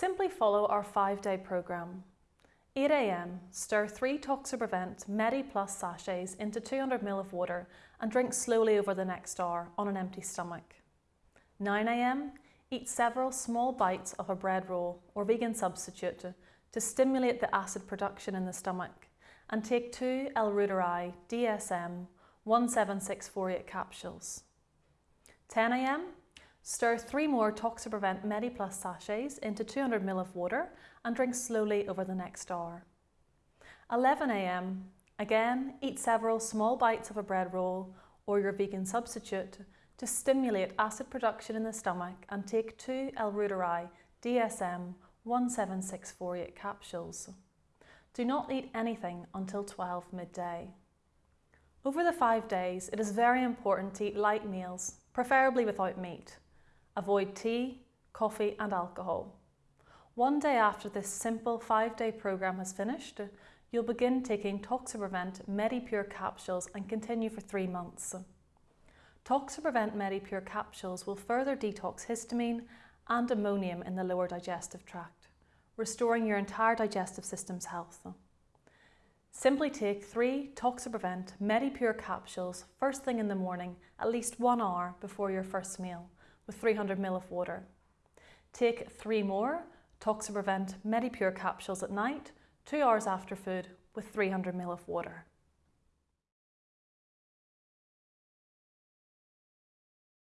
Simply follow our five-day programme. 8am, stir 3 Toxiprevent Medi Plus sachets into 200ml of water and drink slowly over the next hour on an empty stomach. 9am, eat several small bites of a bread roll or vegan substitute to stimulate the acid production in the stomach and take two L-Reuteri DSM 17648 capsules. 10am, stir three more Toxiprevent MediPlus sachets into 200ml of water and drink slowly over the next hour. 11am, again, eat several small bites of a bread roll or your vegan substitute to stimulate acid production in the stomach and take two L-Reuteri DSM 17648 capsules. Do not eat anything until 12 midday. Over the five days, it is very important to eat light meals, preferably without meat. Avoid tea, coffee and alcohol. One day after this simple five-day programme has finished, you'll begin taking Toxiprevent MediPure capsules and continue for three months. Toxiprevent MediPure capsules will further detox histamine and ammonium in the lower digestive tract, restoring your entire digestive system's health. Simply take three Toxiprevent MediPure capsules first thing in the morning, at least one hour before your first meal, with 300ml of water. Take three more Toxiprevent MediPure capsules at night, two hours after food, with 300ml of water.